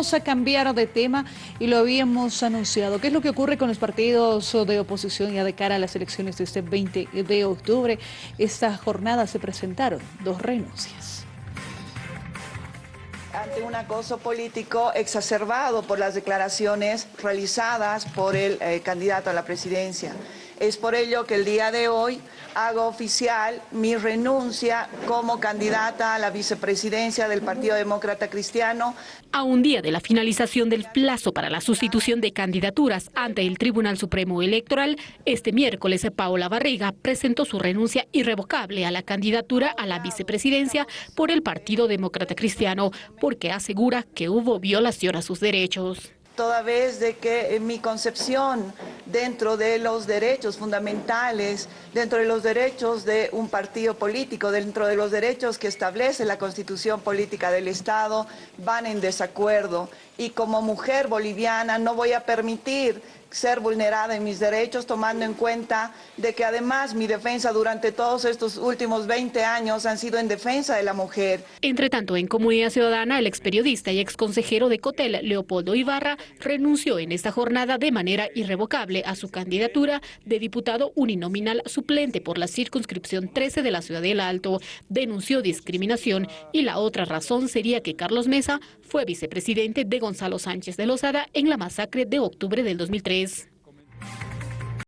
vamos a cambiar de tema y lo habíamos anunciado. ¿Qué es lo que ocurre con los partidos de oposición ya de cara a las elecciones de este 20 de octubre? Esta jornada se presentaron dos renuncias ante un acoso político exacerbado por las declaraciones realizadas por el eh, candidato a la presidencia. Es por ello que el día de hoy hago oficial mi renuncia como candidata a la vicepresidencia del Partido Demócrata Cristiano. A un día de la finalización del plazo para la sustitución de candidaturas ante el Tribunal Supremo Electoral, este miércoles Paola Barriga presentó su renuncia irrevocable a la candidatura a la vicepresidencia por el Partido Demócrata Cristiano, porque asegura que hubo violación a sus derechos toda vez de que mi concepción dentro de los derechos fundamentales, dentro de los derechos de un partido político, dentro de los derechos que establece la constitución política del Estado, van en desacuerdo. Y como mujer boliviana no voy a permitir ser vulnerada en mis derechos, tomando en cuenta de que además mi defensa durante todos estos últimos 20 años han sido en defensa de la mujer. Entre tanto, en Comunidad Ciudadana, el experiodista y exconsejero de Cotel, Leopoldo Ibarra, renunció en esta jornada de manera irrevocable a su candidatura de diputado uninominal suplente por la circunscripción 13 de la Ciudad del Alto. Denunció discriminación y la otra razón sería que Carlos Mesa fue vicepresidente de Gonzalo Sánchez de Lozada en la masacre de octubre del 2003.